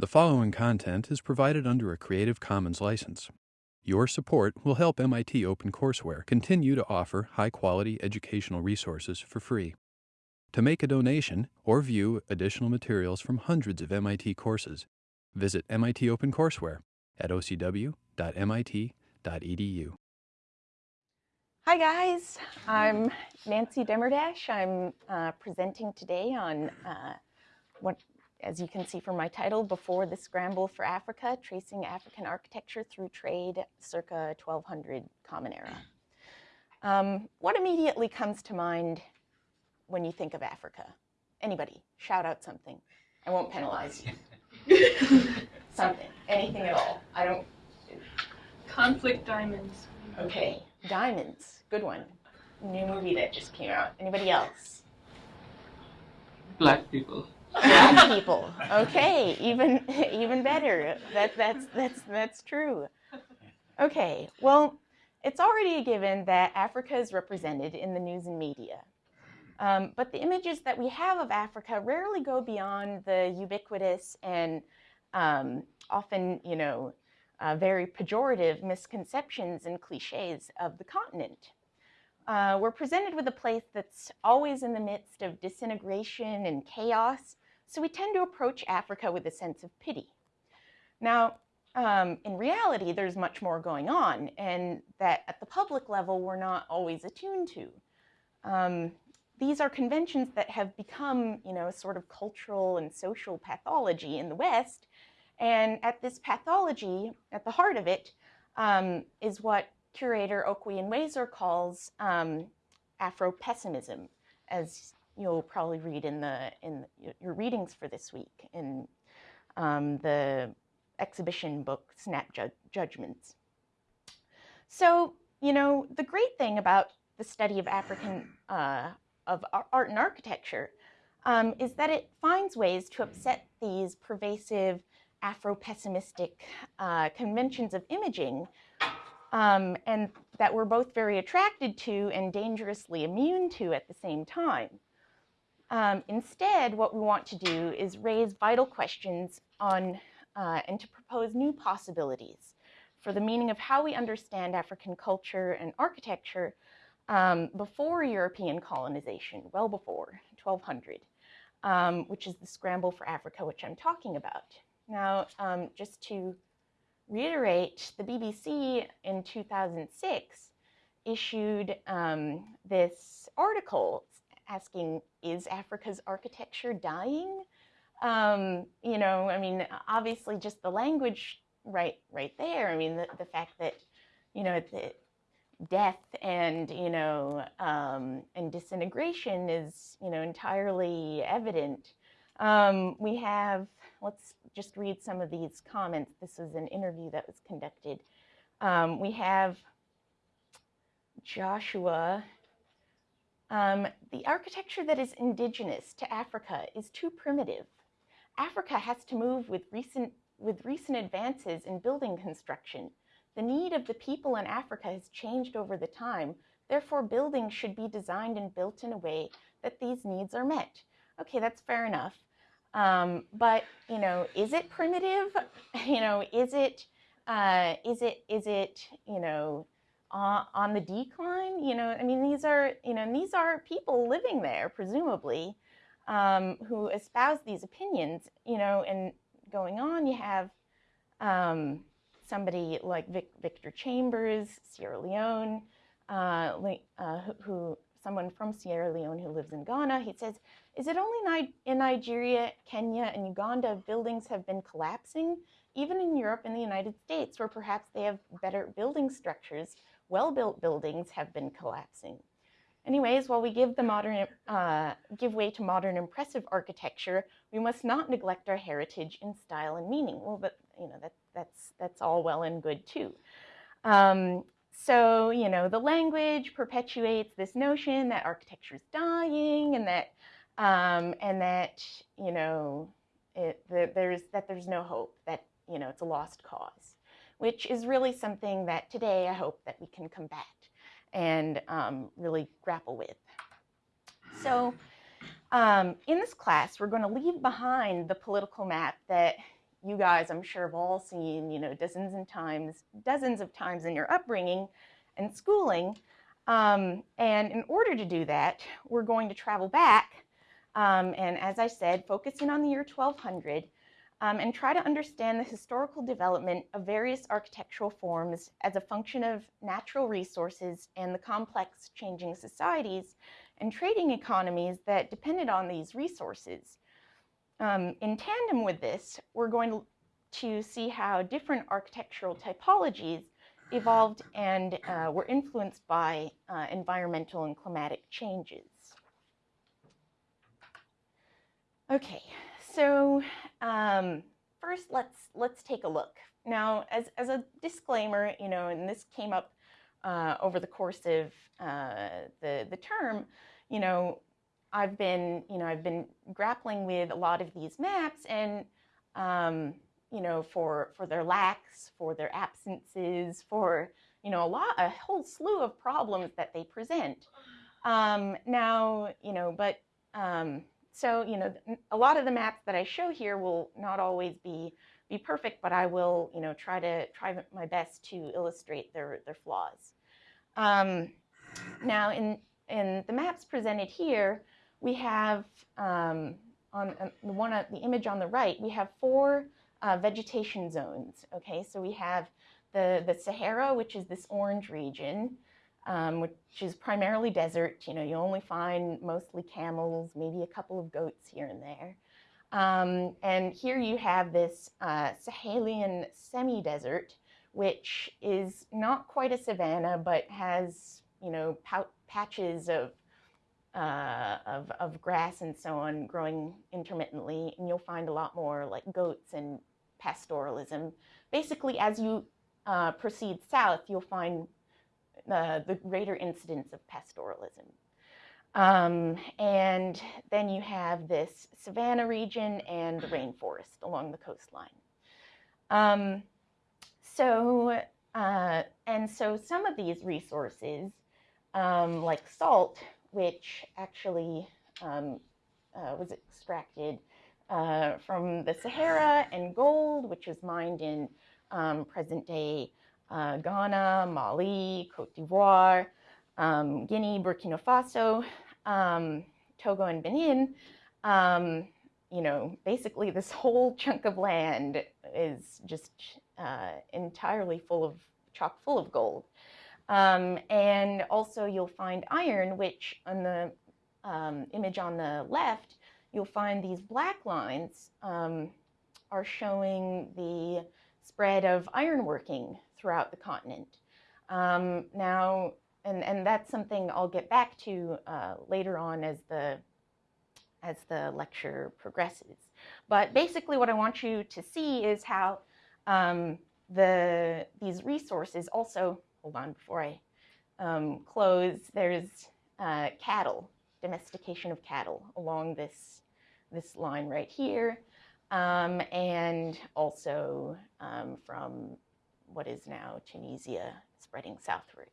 The following content is provided under a Creative Commons license. Your support will help MIT OpenCourseware continue to offer high quality educational resources for free. To make a donation or view additional materials from hundreds of MIT courses, visit MIT OpenCourseware at ocw.mit.edu. Hi guys, I'm Nancy Demerdash. I'm uh, presenting today on uh, what as you can see from my title, Before the Scramble for Africa, Tracing African Architecture Through Trade circa 1200 Common Era. Um, what immediately comes to mind when you think of Africa? Anybody, shout out something. I won't penalize you. something, anything at all. I don't. Conflict diamonds. Okay, diamonds, good one. New movie that just came out. Anybody else? Black people. Black people. Okay, even even better. That that's that's that's true. Okay, well, it's already a given that Africa is represented in the news and media. Um, but the images that we have of Africa rarely go beyond the ubiquitous and um, often, you know, uh, very pejorative misconceptions and cliches of the continent. Uh, we're presented with a place that's always in the midst of disintegration and chaos, so we tend to approach Africa with a sense of pity. Now, um, in reality, there's much more going on, and that at the public level, we're not always attuned to. Um, these are conventions that have become, you know, sort of cultural and social pathology in the West. And at this pathology, at the heart of it, um, is what curator Okwui Enwezor calls um, Afro-pessimism, as you'll probably read in the in your readings for this week in um, the exhibition book Snap Ju Judgments. So, you know, the great thing about the study of African uh, of art and architecture um, is that it finds ways to upset these pervasive Afro-pessimistic uh, conventions of imaging um, and that we're both very attracted to and dangerously immune to at the same time. Um, instead, what we want to do is raise vital questions on uh, and to propose new possibilities for the meaning of how we understand African culture and architecture um, before European colonization, well before 1200, um, which is the scramble for Africa, which I'm talking about. Now, um, just to reiterate, the BBC in 2006 issued um, this article asking, is Africa's architecture dying? Um, you know, I mean, obviously just the language right right there. I mean, the, the fact that, you know, the death and, you know, um, and disintegration is, you know, entirely evident. Um, we have, let's just read some of these comments. This was an interview that was conducted. Um, we have Joshua um, the architecture that is indigenous to Africa is too primitive. Africa has to move with recent, with recent advances in building construction. The need of the people in Africa has changed over the time. Therefore, buildings should be designed and built in a way that these needs are met. Okay, that's fair enough. Um, but, you know, is it primitive? You know, is it, uh, is it, is it, you know, on the decline. You know, I mean, these are, you know, these are people living there, presumably, um, who espouse these opinions, you know, and going on, you have um, somebody like Vic, Victor Chambers, Sierra Leone, uh, uh, who, who, someone from Sierra Leone who lives in Ghana, he says, is it only in Nigeria, Kenya, and Uganda buildings have been collapsing? Even in Europe and the United States, where perhaps they have better building structures, well-built buildings have been collapsing. Anyways, while we give, the modern, uh, give way to modern impressive architecture, we must not neglect our heritage in style and meaning. Well, but you know that, that's that's all well and good too. Um, so you know the language perpetuates this notion that architecture is dying, and that um, and that you know it, that there's that there's no hope, that you know it's a lost cause which is really something that today I hope that we can combat and um, really grapple with. So um, in this class, we're going to leave behind the political map that you guys, I'm sure, have all seen, you know, dozens and times, dozens of times in your upbringing and schooling. Um, and in order to do that, we're going to travel back, um, and as I said, focusing on the year 1200, um, and try to understand the historical development of various architectural forms as a function of natural resources and the complex changing societies and trading economies that depended on these resources. Um, in tandem with this, we're going to see how different architectural typologies evolved and uh, were influenced by uh, environmental and climatic changes. Okay, so um, first let's let's take a look. Now, as, as a disclaimer, you know, and this came up uh, over the course of uh, the, the term, you know, I've been, you know, I've been grappling with a lot of these maps and, um, you know, for, for their lacks, for their absences, for, you know, a lot, a whole slew of problems that they present. Um, now, you know, but, um, so, you know, a lot of the maps that I show here will not always be, be perfect, but I will, you know, try to, try my best to illustrate their, their flaws. Um, now, in, in the maps presented here, we have um, on uh, the one uh, the image on the right, we have four uh, vegetation zones. Okay, so we have the the Sahara, which is this orange region, um, which is primarily desert. You know, you only find mostly camels, maybe a couple of goats here and there. Um, and here you have this uh, Sahelian semi-desert, which is not quite a savanna, but has you know patches of uh, of, of grass and so on growing intermittently, and you'll find a lot more like goats and pastoralism. Basically, as you uh, proceed south, you'll find uh, the greater incidence of pastoralism. Um, and then you have this savanna region and the rainforest along the coastline. Um, so, uh, and so some of these resources, um, like salt, which actually um, uh, was extracted uh, from the Sahara, and gold, which was mined in um, present day uh, Ghana, Mali, Cote d'Ivoire, um, Guinea, Burkina Faso, um, Togo, and Benin. Um, you know, basically, this whole chunk of land is just uh, entirely full of chock full of gold. Um, and also you'll find iron, which on the um, image on the left, you'll find these black lines um, are showing the spread of ironworking throughout the continent. Um, now, and, and that's something I'll get back to uh, later on as the, as the lecture progresses. But basically what I want you to see is how um, the, these resources also hold on before I um, close, there's uh, cattle, domestication of cattle along this, this line right here, um, and also um, from what is now Tunisia spreading southward.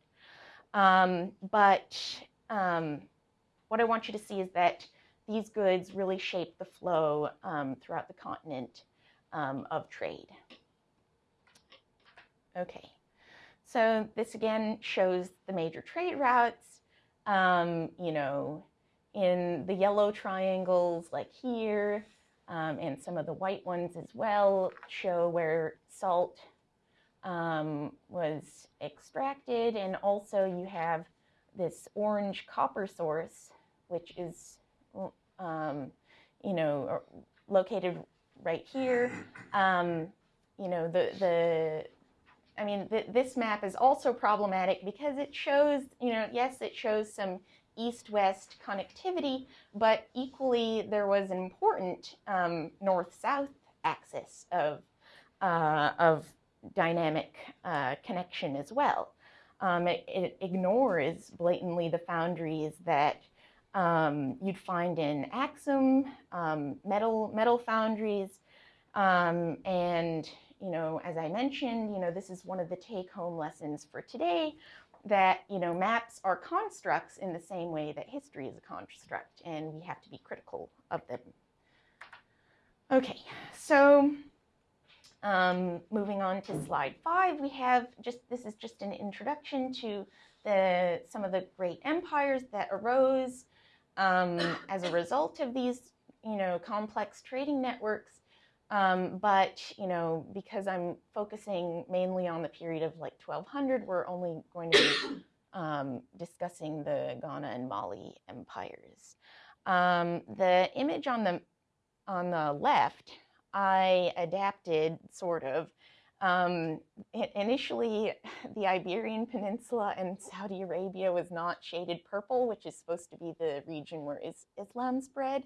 Um, but um, what I want you to see is that these goods really shape the flow um, throughout the continent of trade. Okay. So this again shows the major trade routes. Um, you know, in the yellow triangles like here, um, and some of the white ones as well show where salt um, was extracted. And also you have this orange copper source, which is, um, you know, located right here. Um, you know, the, the I mean, th this map is also problematic because it shows, you know, yes, it shows some east-west connectivity, but equally there was an important um, north-south axis of, uh, of dynamic uh, connection as well. Um, it, it, ignores blatantly the foundries that um, you'd find in Axum, um, metal, metal foundries, um, and you know, as I mentioned, you know, this is one of the take-home lessons for today that, you know, maps are constructs in the same way that history is a construct, and we have to be critical of them. Okay, so Um, moving on to slide five, we have just this is just an introduction to the some of the great empires that arose um, as a result of these, you know, complex trading networks. Um, but you know, because I'm focusing mainly on the period of like 1200, we're only going to be um, discussing the Ghana and Mali empires. Um, the image on the on the left, I adapted sort of. Um, initially, the Iberian Peninsula and Saudi Arabia was not shaded purple, which is supposed to be the region where is Islam spread.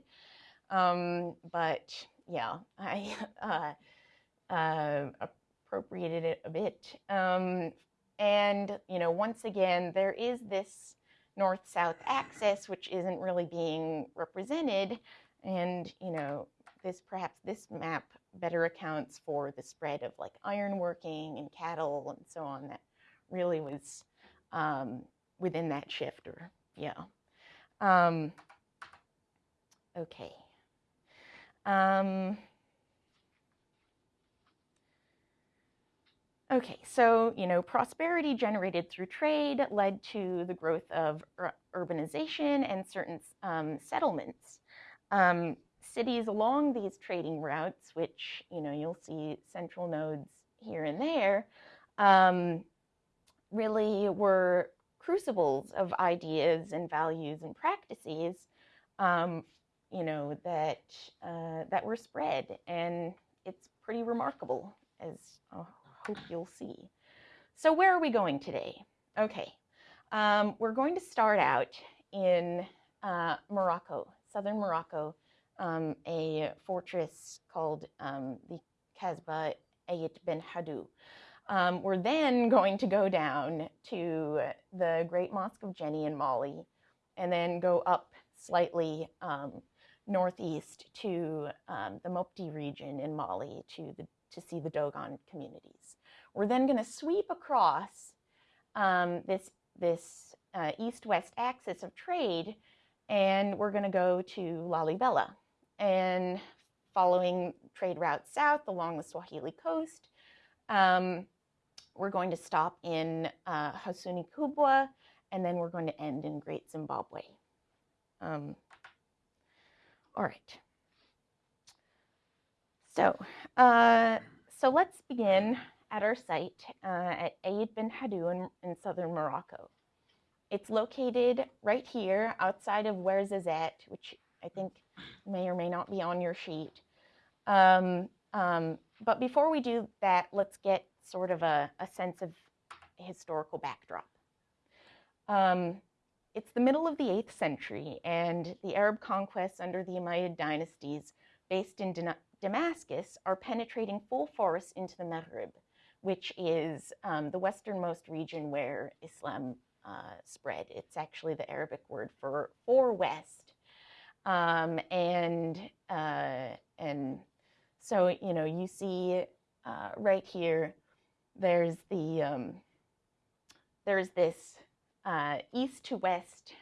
Um, but yeah, I uh, uh, appropriated it a bit. Um, and, you know, once again, there is this north-south axis, which isn't really being represented. And, you know, this perhaps this map better accounts for the spread of like ironworking and cattle and so on that really was um, within that shift or, yeah. Um, okay. Um, okay, so, you know, prosperity generated through trade led to the growth of ur urbanization and certain um, settlements. Um, cities along these trading routes, which, you know, you'll see central nodes here and there, um, really were crucibles of ideas and values and practices um, you know, that, uh, that were spread. And it's pretty remarkable, as I hope you'll see. So where are we going today? Okay, um, we're going to start out in uh, Morocco, southern Morocco, um, a fortress called um, the Kasbah Ait Ben Haddou. Um, we're then going to go down to the Great Mosque of Djenné in Mali and then go up slightly um, northeast to um, the Mopti region in Mali to, the, to see the Dogon communities. We're then going to sweep across um, this, this uh, east-west axis of trade, and we're going to go to Lalibela. And following trade routes south along the Swahili coast, um, we're going to stop in uh, Kubwa, and then we're going to end in Great Zimbabwe. Um, all right. So, uh, so let's begin at our site uh, at Ait Ben Haddou in, in, southern Morocco. It's located right here outside of Ouarzazate, which I think may or may not be on your sheet. Um, um, but before we do that, let's get sort of a, a sense of historical backdrop. Um, it's the middle of the 8th century, and the Arab conquests under the Umayyad dynasties based in Damascus are penetrating full force into the Maghreb, which is um, the westernmost region where Islam uh, spread. It's actually the Arabic word for, for west. Um, and, uh, and so, you know, you see uh, right here, there's the, um, there's this uh, east to west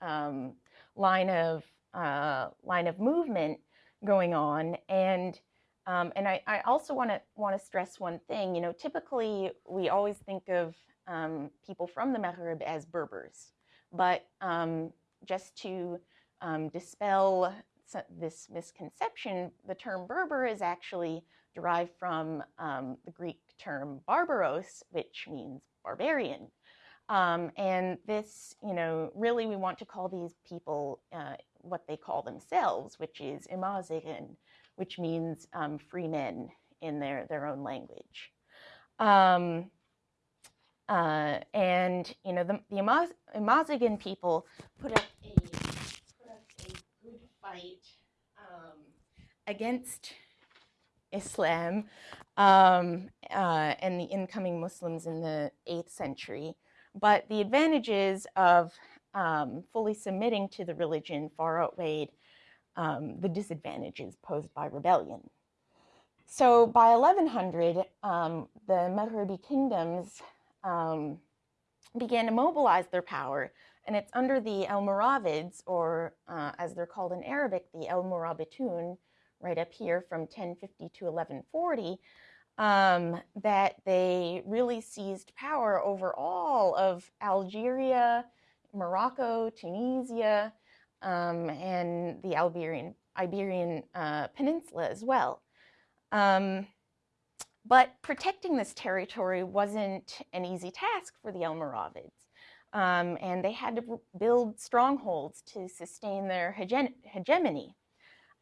um, line of uh, line of movement going on, and um, and I, I also want to want to stress one thing. You know, typically we always think of um, people from the Maghreb as Berbers, but um, just to um, dispel this misconception, the term Berber is actually derived from um, the Greek term barbaros, which means barbarian. Um, and this, you know, really we want to call these people uh, what they call themselves, which is Amazigan, which means um, free men in their, their own language. Um, uh, and, you know, the, the Amaz Amazigan people put up a, put up a good fight um, against Islam um, uh, and the incoming Muslims in the 8th century. But the advantages of um, fully submitting to the religion far outweighed um, the disadvantages posed by rebellion. So by 1100, um, the Maghrebi kingdoms um, began to mobilize their power, and it's under the Almoravids, or uh, as they're called in Arabic, the Almorabitun, right up here from 1050 to 1140, um, that they really seized power over all of Algeria, Morocco, Tunisia, um, and the Iberian, Iberian uh, Peninsula as well. Um, but protecting this territory wasn't an easy task for the Almoravids. Um, and they had to build strongholds to sustain their hege hegemony.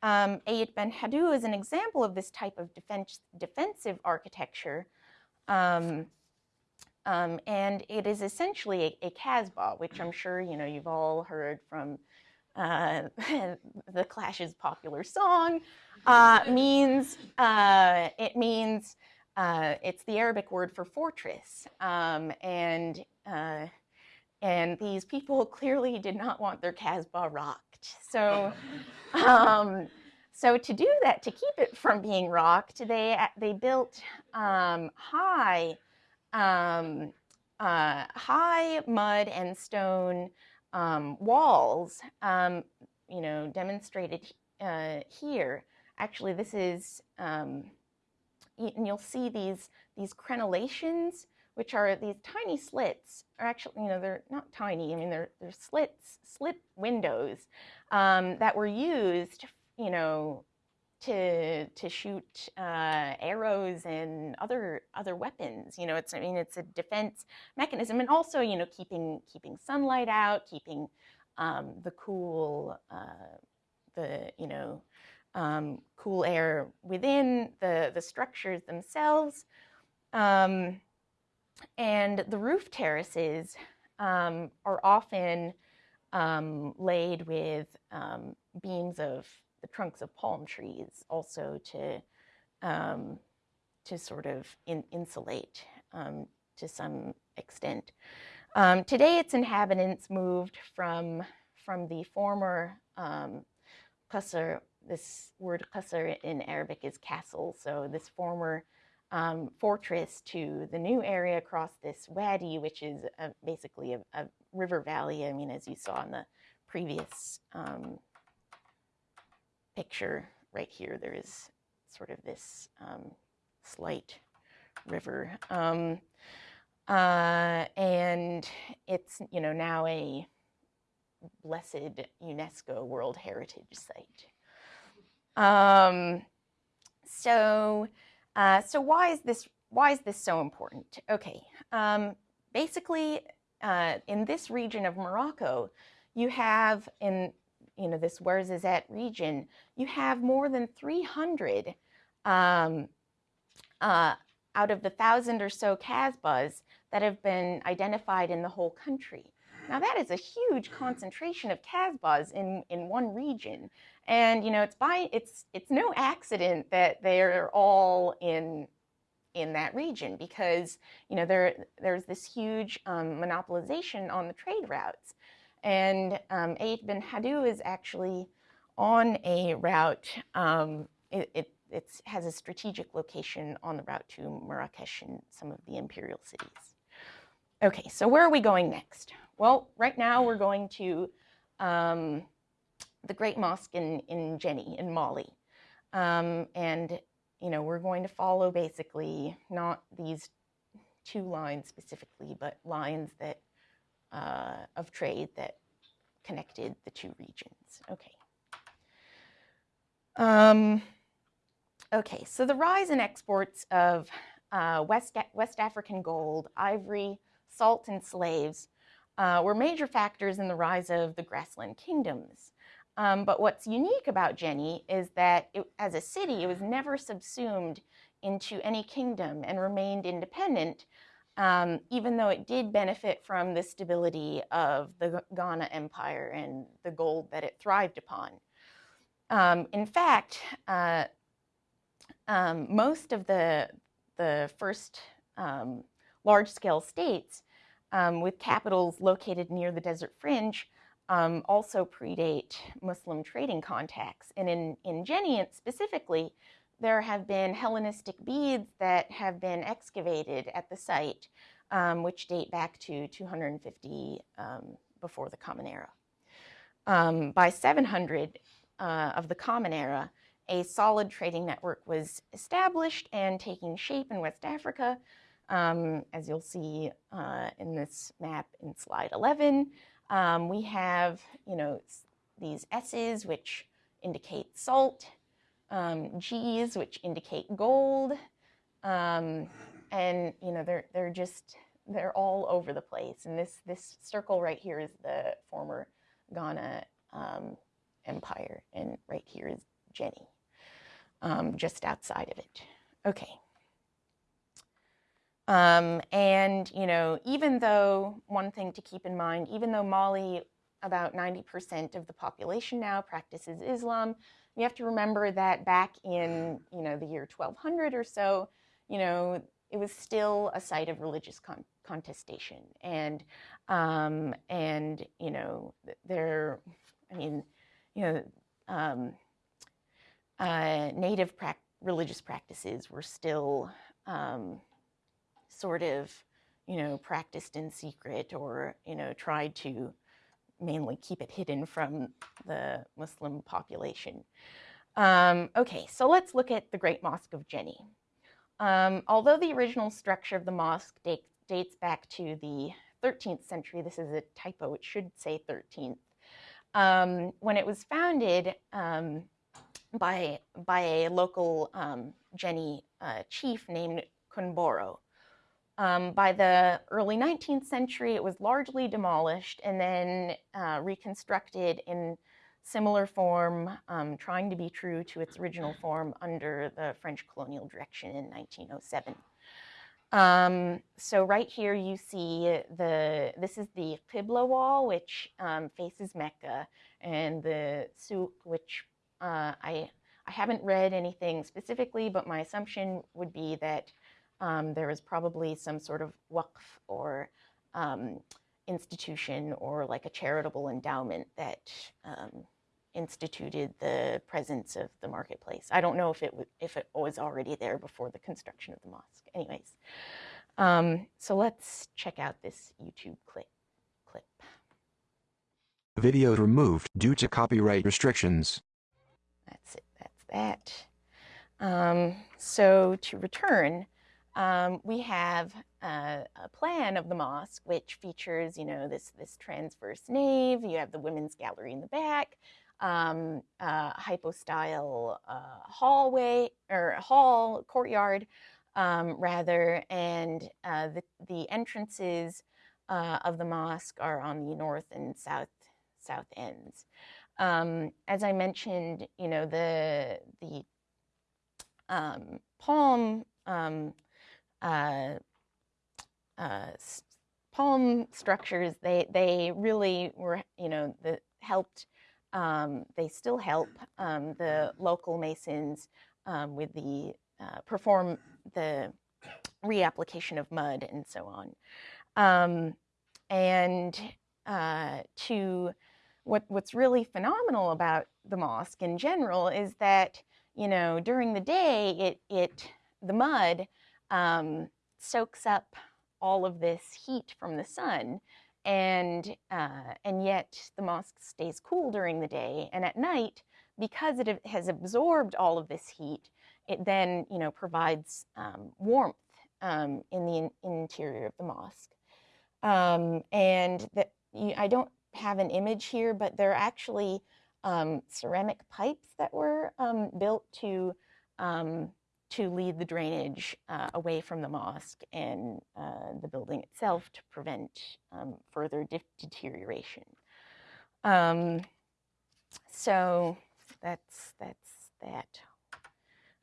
Um, Ait Ben Haddou is an example of this type of defense, defensive architecture. Um, um, and it is essentially a, a Casbah, which I'm sure you know you've all heard from uh, the Clash's popular song. Uh, means uh, it means uh, it's the Arabic word for fortress, um, and uh, and these people clearly did not want their Casbah rocked. So, um, so to do that, to keep it from being rocked, they they built um, high, um, uh, high mud and stone um, walls. Um, you know, demonstrated uh, here. Actually, this is, um, and you'll see these these crenellations which are these tiny slits, or actually, you know, they're not tiny, I mean, they're, they're slits, slit windows um, that were used, you know, to, to shoot uh, arrows and other, other weapons. You know, it's, I mean, it's a defense mechanism and also, you know, keeping, keeping sunlight out, keeping um, the cool, uh, the, you know, um, cool air within the, the structures themselves. Um, and the roof terraces um, are often um, laid with um, beams of the trunks of palm trees, also to um, to sort of in, insulate um, to some extent. Um, today, its inhabitants moved from from the former um, qasr. This word qasr in Arabic is castle. So this former um, fortress to the new area across this wadi, which is a, basically a, a, river valley. I mean, as you saw in the previous um, picture right here, there is sort of this um, slight river. Um, uh, and it's, you know, now a blessed UNESCO World Heritage Site. Um, so, uh, so why is this why is this so important? Okay, um, basically, uh, in this region of Morocco, you have in you know this Ouarzazate region, you have more than 300 um, uh, out of the thousand or so Casbahs that have been identified in the whole country. Now that is a huge concentration of Casbahs in, in one region. And you know, it's by it's it's no accident that they're all in in that region because you know there there's this huge um, monopolization on the trade routes, and um, Ait Ben Haddou is actually on a route. Um, it, it it has a strategic location on the route to Marrakesh and some of the imperial cities. Okay, so where are we going next? Well, right now we're going to um, the Great Mosque in, in Djenné in Mali. Um, and, you know, we're going to follow basically not these two lines specifically, but lines that uh, of trade that connected the two regions. Okay. Um, okay, so the rise in exports of uh, West, West African gold, ivory, salt, and slaves uh, were major factors in the rise of the grassland kingdoms. Um, but what's unique about Djenné is that it, as a city, it was never subsumed into any kingdom and remained independent, um, even though it did benefit from the stability of the Ghana Empire and the gold that it thrived upon. Um, in fact, uh, um, most of the, the first um, large-scale states um, with capitals located near the desert fringe um, also predate Muslim trading contacts. And in, in specifically, there have been Hellenistic beads that have been excavated at the site, um, which date back to 250 um, before the Common Era. Um, by 700 uh, of the Common Era, a solid trading network was established and taking shape in West Africa, um, as you'll see uh, in this map in slide 11. Um, we have, you know, these S's, which indicate salt, um, G's, which indicate gold, um, and you know they're they're just they're all over the place. And this this circle right here is the former Ghana um, empire, and right here is Djenné, um, just outside of it. Okay. Um, and you know, even though one thing to keep in mind, even though Mali, about 90% of the population now practices Islam, you have to remember that back in you know the year 1200 or so, you know, it was still a site of religious con contestation, and um, and you know there, I mean, you know, um, uh, native pra religious practices were still um, sort of, you know, practiced in secret or you know tried to mainly keep it hidden from the Muslim population. Um, okay, so let's look at the Great Mosque of Djenné. Um, although the original structure of the mosque date, dates back to the 13th century, this is a typo, it should say 13th. Um, when it was founded um, by, by a local um, Djenné uh, chief named Kunboro. Um, by the early 19th century, it was largely demolished and then uh, reconstructed in similar form, um, trying to be true to its original form under the French colonial direction in 1907. Um, so right here you see the, this is the Qibla wall, which um, faces Mecca, and the Souk, which uh, I, I haven't read anything specifically, but my assumption would be that um, there was probably some sort of waqf or um, institution or like a charitable endowment that um, instituted the presence of the marketplace. I don't know if it if it was already there before the construction of the mosque. Anyways, um, so let's check out this YouTube clip. Clip. Video removed due to copyright restrictions. That's it. That's that. Um, so to return, um, we have uh, a plan of the mosque which features, you know, this this transverse nave. You have the women's gallery in the back um, uh, hypostyle uh, hallway or hall courtyard um, rather, and uh, the the entrances uh, of the mosque are on the north and south south ends. Um, as I mentioned, you know the the um, palm um, uh, uh, palm structures they they really were you know the helped um, they still help um, the local masons um, with the uh, perform the reapplication of mud and so on. Um, and uh, to what, what's really phenomenal about the mosque in general is that you know during the day it it the mud um, soaks up all of this heat from the sun and uh, and yet the mosque stays cool during the day and at night because it has absorbed all of this heat it then you know provides um, warmth um, in the in interior of the mosque. Um, and that I don't have an image here but there are actually um, ceramic pipes that were um, built to um, to lead the drainage uh, away from the mosque and uh, the building itself to prevent um, further de deterioration. Um, so that's that's that.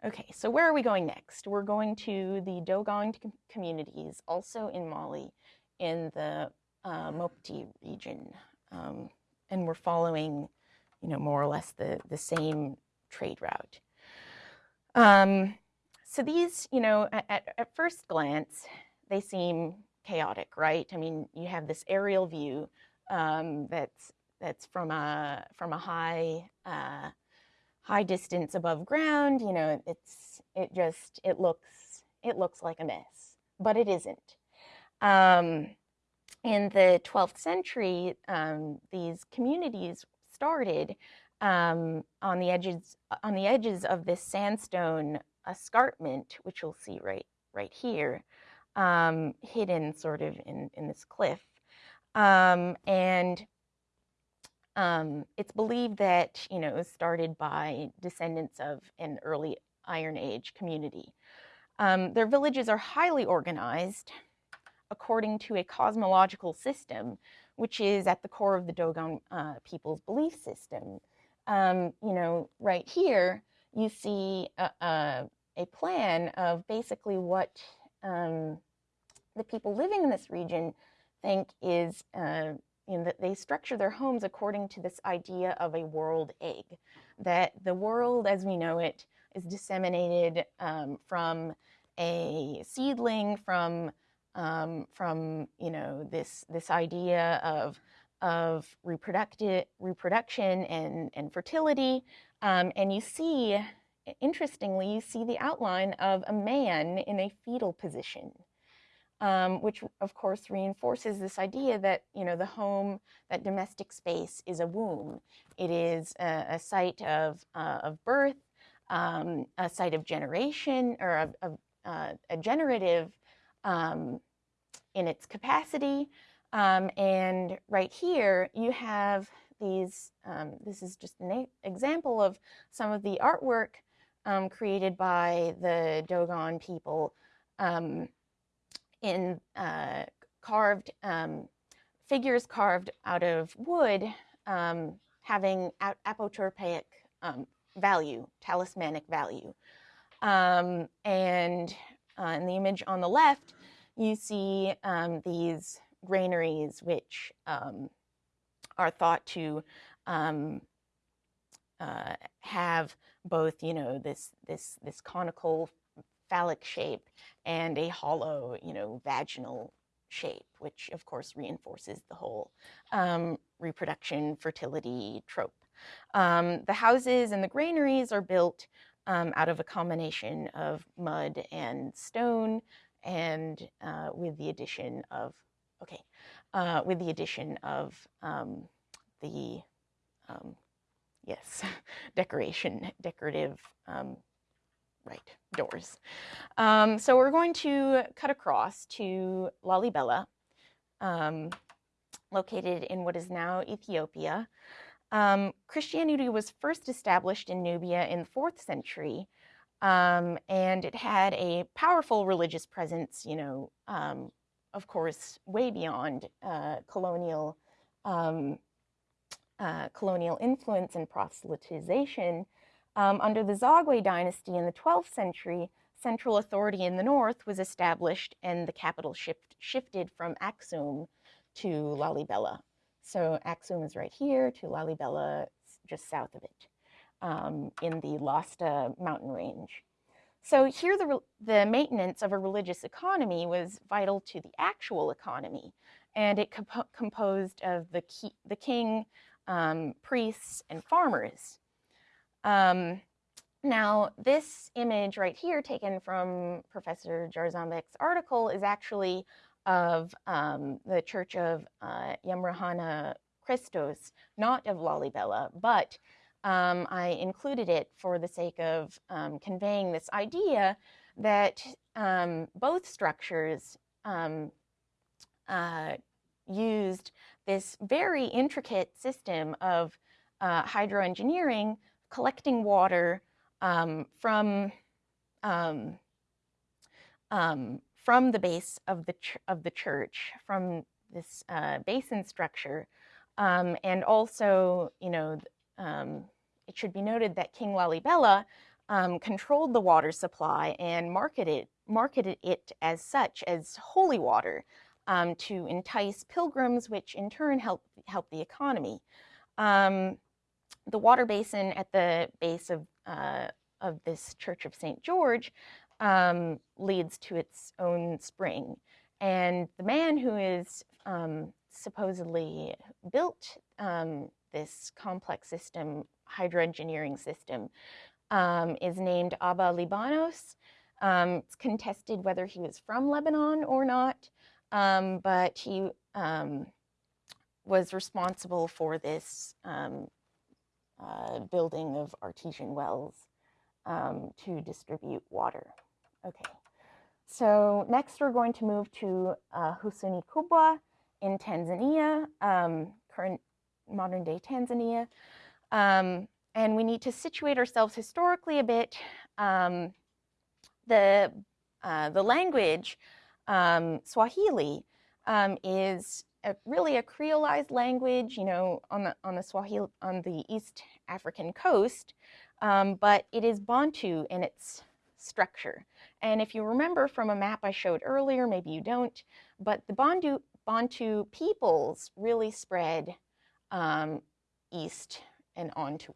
Okay, so where are we going next? We're going to the Dogon communities, also in Mali, in the uh, Mopti region, um, and we're following, you know, more or less the the same trade route. Um, so these, you know, at, at first glance, they seem chaotic, right? I mean, you have this aerial view um, that's that's from a from a high uh, high distance above ground. You know, it's it just it looks it looks like a mess, but it isn't. Um, in the 12th century, um, these communities started um, on the edges on the edges of this sandstone escarpment, which you'll see right right here, um, hidden sort of in in this cliff, um, and um, it's believed that you know it was started by descendants of an early Iron Age community. Um, their villages are highly organized according to a cosmological system, which is at the core of the Dogon uh, people's belief system. Um, you know, right here, you see a, a, a plan of basically what um, the people living in this region think is, uh, know, that they structure their homes according to this idea of a world egg, that the world as we know it is disseminated um, from a seedling, from um, from you know this this idea of of reproductive reproduction and and fertility, um, and you see, interestingly, you see the outline of a man in a fetal position. Um, which of course reinforces this idea that you know the home, that domestic space, is a womb. It is a, a site of uh, of birth, um, a site of generation, or of, of uh, a generative um, in its capacity. Um, and right here, you have these, um, this is just an example of some of the artwork um, created by the Dogon people um, in uh, carved, um, figures carved out of wood having apotropaic value, talismanic value. Um, and uh, in the image on the left, you see um, these granaries, which um, are thought to um, uh, have both, you know, this this this conical phallic shape and a hollow, you know, vaginal shape, which of course reinforces the whole um, reproduction fertility trope. Um, the houses and the granaries are built um, out of a combination of mud and stone and uh, with the addition of, okay, uh, with the addition of um, the, um, yes, decoration, decorative, um, right, doors. Um, so we're going to cut across to Lalibela, um, located in what is now Ethiopia. Christianity was first established in Nubia in the fourth century, um, and it had a powerful religious presence, you know, um, of course, way beyond uh, colonial um, uh, colonial influence and proselytization. Um, under the Zagwe dynasty in the 12th century, central authority in the north was established and the capital shift, shifted from Aksum to Lalibela. So Aksum is right here to Lalibela, just south of it, um, in the Lasta mountain range. So here the, the maintenance of a religious economy was vital to the actual economy, and it comp composed of the, key, the king, um, priests, and farmers. Um, now, this image right here, taken from Professor Jarzombek's article, is actually of um, the Church of uh, Yemrehanna Krestos, not of Lalibela, but um, I included it for the sake of um, conveying this idea that um, both structures um, uh, used this very intricate system of uh, hydroengineering, collecting water um, from um, from the base of the, of the church, from this uh, basin structure. And also, you know, um, it should be noted that King Lalibela um, controlled the water supply and marketed, marketed it as such as holy water um, to entice pilgrims, which in turn helped help the economy. Um, the water basin at the base of, uh, of this Church of St. George um, leads to its own spring. And the man who is um, supposedly built um, this complex system, hydroengineering system, um, is named Abba Libanos. Um, it's contested whether he was from Lebanon or not, um, but he was responsible for this uh, building of artesian wells um, to distribute water. Okay, so next we're going to move to uh, Husuni Kubwa in Tanzania, um, current modern day Tanzania. Um, and we need to situate ourselves historically a bit. Um, the, uh, the language, um, Swahili, um, is a, really a creolized language, you know, on the, on the Swahili, on the East African coast, um, but it is Bantu in its structure. And if you remember from a map I showed earlier, maybe you don't, but the Bantu, Bantu peoples really spread um, east and on to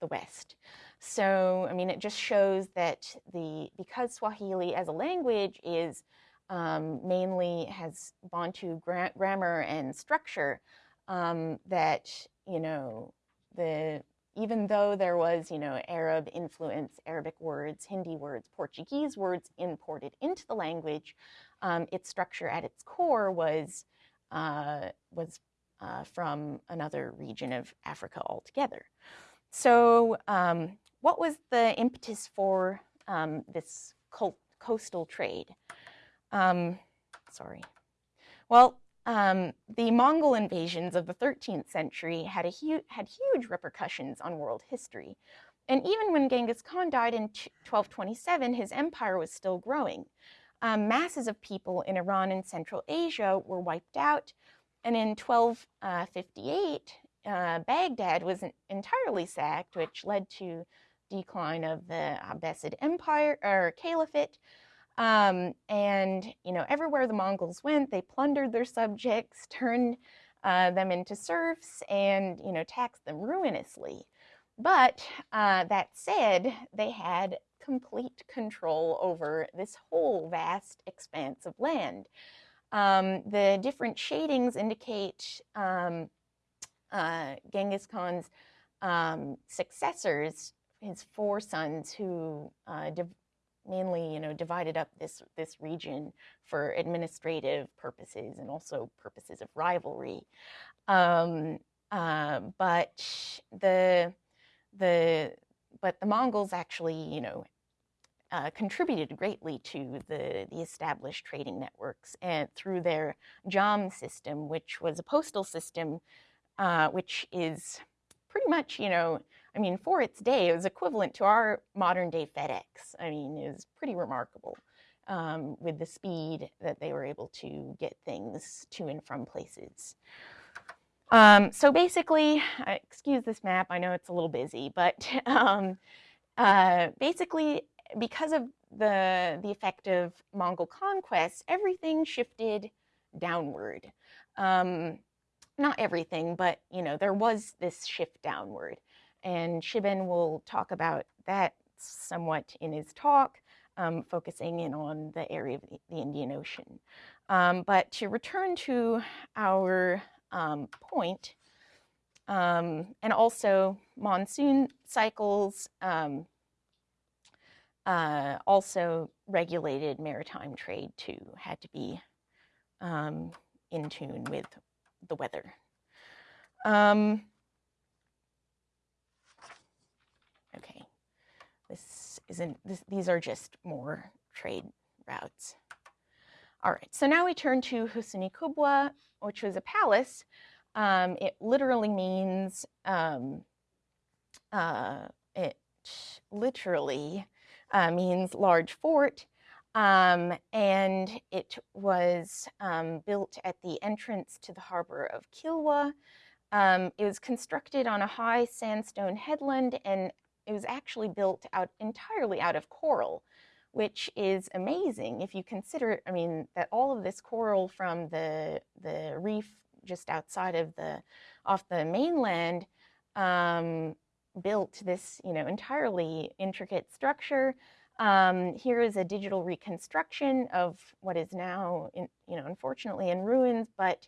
the west. So, I mean, it just shows that the because Swahili as a language is um, mainly has Bantu gra grammar and structure, um, that you know the even though there was you know Arab influence, Arabic words, Hindi words, Portuguese words imported into the language, um, its structure at its core was uh, was uh, from another region of Africa altogether. So, um, what was the impetus for um, this coastal trade? Um, sorry. Well, um, the Mongol invasions of the 13th century had, a hu had huge repercussions on world history. And even when Genghis Khan died in 1227, his empire was still growing. Um, masses of people in Iran and Central Asia were wiped out, and in 1258, uh, Baghdad was entirely sacked, which led to decline of the Abbasid Empire or Caliphate. Um, and you know, everywhere the Mongols went, they plundered their subjects, turned uh, them into serfs, and you know, taxed them ruinously. But uh, that said, they had complete control over this whole vast expanse of land. Um, the different shadings indicate um, uh, Genghis Khan's um, successors, his four sons, who uh, mainly, you know, divided up this this region for administrative purposes and also purposes of rivalry. Um, uh, but the the but the Mongols actually, you know, uh, contributed greatly to the, the established trading networks and through their JAM system, which was a postal system, uh, which is pretty much, you know, I mean, for its day, it was equivalent to our modern day FedEx. I mean, it was pretty remarkable um, with the speed that they were able to get things to and from places. Um, so basically, excuse this map, I know it's a little busy, but um, uh, basically because of the, the effect of Mongol conquest, everything shifted downward. Um, not everything, but you know, there was this shift downward. And Shiben will talk about that somewhat in his talk, um, focusing in on the area of the, the Indian Ocean. Um, but to return to our um, point, um, and also monsoon cycles, um, uh, also regulated maritime trade too, had to be um, in tune with the weather. Um, okay, this isn't, this, these are just more trade routes. All right, so now we turn to Husuni Kubwa, which was a palace. Um, it literally means, um, uh, it literally uh, means large fort. Um, and it was um, built at the entrance to the harbor of Kilwa. Um, it was constructed on a high sandstone headland and it was actually built out entirely out of coral, which is amazing if you consider, I mean, that all of this coral from the, the reef just outside of the, off the mainland um, built this, you know, entirely intricate structure. Um, here is a digital reconstruction of what is now, in, you know, unfortunately in ruins, but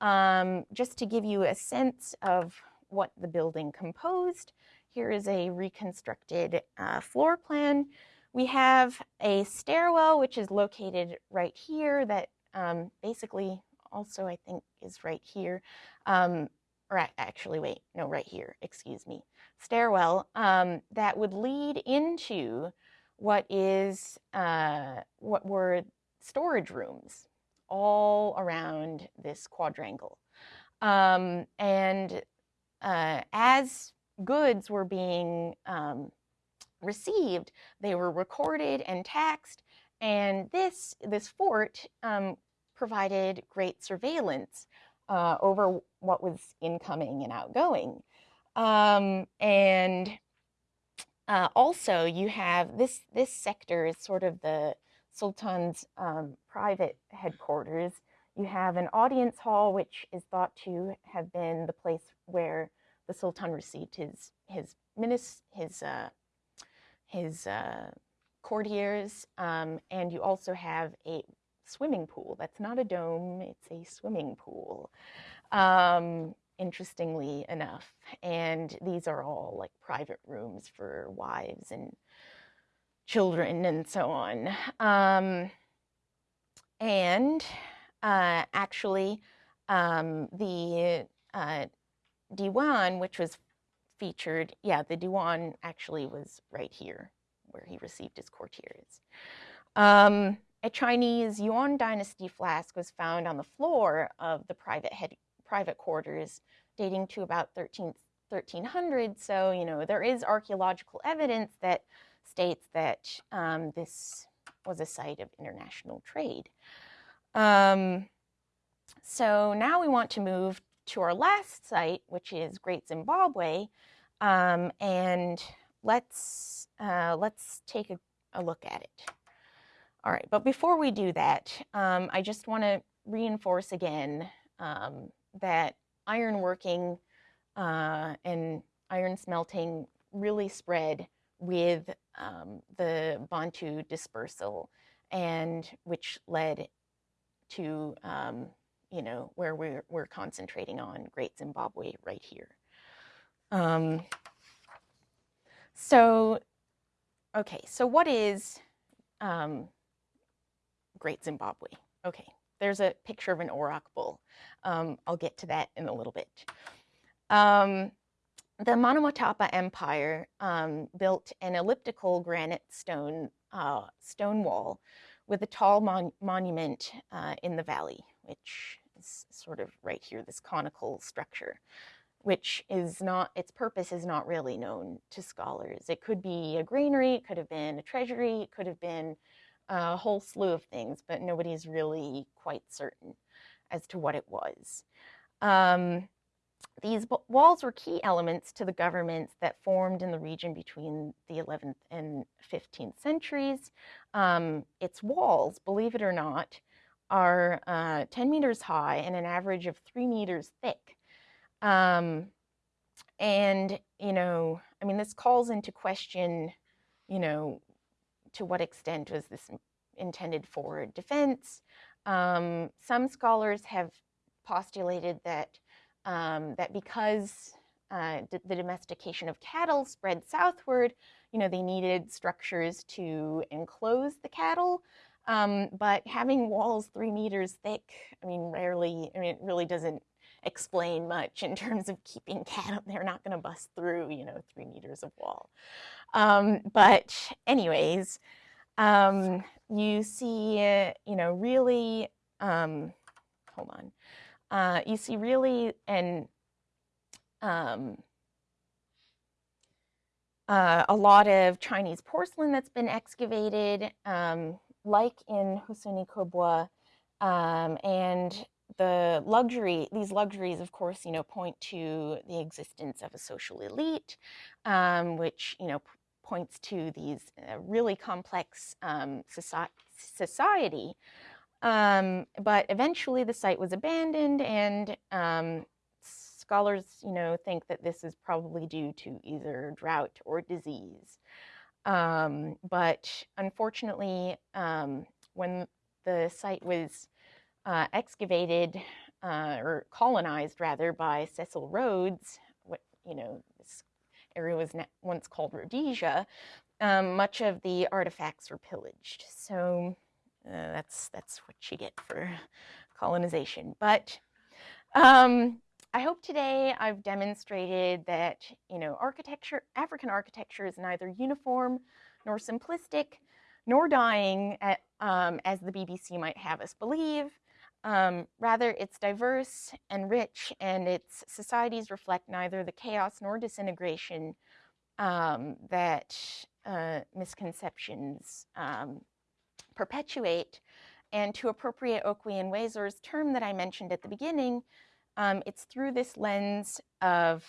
um, just to give you a sense of what the building composed, here is a reconstructed uh, floor plan. We have a stairwell, which is located right here that um, basically also I think is right here. Um, or actually, wait, no, right here, excuse me, stairwell um, that would lead into what is uh, what were storage rooms all around this quadrangle. Um, and uh, as goods were being um, received, they were recorded and taxed. And this this fort um, provided great surveillance uh, over what was incoming and outgoing. Um, and uh, also, you have this this sector is sort of the Sultan's um, private headquarters. You have an audience hall, which is thought to have been the place where the Sultan received his his minis, his uh, his uh, courtiers, um, and you also have a swimming pool. That's not a dome; it's a swimming pool. Um, interestingly enough, and these are all like private rooms for wives and children and so on. Um, and uh, actually, um, the uh, Diwan, which was featured, yeah, the Diwan actually was right here where he received his courtiers. Um, a Chinese Yuan dynasty flask was found on the floor of the private head, private quarters dating to about 13, 1300. So, you know, there is archaeological evidence that states that um, this was a site of international trade. Um, so now we want to move to our last site, which is Great Zimbabwe, um, and let's uh, let's take a, a, look at it. All right, but before we do that, um, I just want to reinforce again um, that ironworking uh, and iron smelting really spread with um, the Bantu dispersal, and which led to um, you know where we're we're concentrating on Great Zimbabwe right here. Um, so, okay, so what is um, Great Zimbabwe? Okay, there's a picture of an auroch bull. Um, I'll get to that in a little bit. Um, the Monomotapa Empire um, built an elliptical granite stone uh, stone wall with a tall mon monument uh, in the valley, which is sort of right here, this conical structure, which is not, its purpose is not really known to scholars. It could be a granary, it could have been a treasury, it could have been a whole slew of things, but nobody's really quite certain as to what it was. Um, these walls were key elements to the governments that formed in the region between the 11th and 15th centuries. Um, its walls, believe it or not, are uh, 10 meters high and an average of three meters thick. Um, and, you know, I mean, this calls into question, you know, to what extent was this intended for defense? Um, some scholars have postulated that um, that because uh, the domestication of cattle spread southward, you know, they needed structures to enclose the cattle. Um, but having walls three meters thick, I mean, rarely, I mean, it really doesn't explain much in terms of keeping cattle. They're not going to bust through, you know, three meters of wall. Um, but anyways, um, you see, you know, really, um, hold on uh, you see really an um, uh, a lot of Chinese porcelain that's been excavated, um, like in Husuni Kubwa, um, and the luxury, these luxuries, of course, you know, point to the existence of a social elite, um, which, you know, points to these uh, really complex um, soci society um, but eventually the site was abandoned and um, scholars, you know, think that this is probably due to either drought or disease. Um, but unfortunately, um, when the site was uh, excavated uh, or colonized rather by Cecil Rhodes, what, you know, this area was once called Rhodesia, um, much of the artifacts were pillaged. So uh, that's that's what you get for colonization. But um, I hope today I've demonstrated that, you know, architecture, African architecture is neither uniform nor simplistic, nor dying, at, um, as the BBC might have us believe. Um, rather, it's diverse and rich, and its societies reflect neither the chaos nor disintegration um, that uh, misconceptions um, perpetuate. And to appropriate Okwui Enwezor's term that I mentioned at the beginning, um, it's through this lens of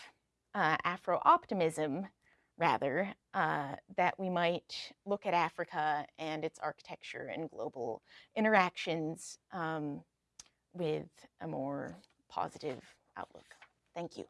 uh, Afro optimism, rather, uh, that we might look at Africa and its architecture and global interactions um, with a more positive outlook. Thank you.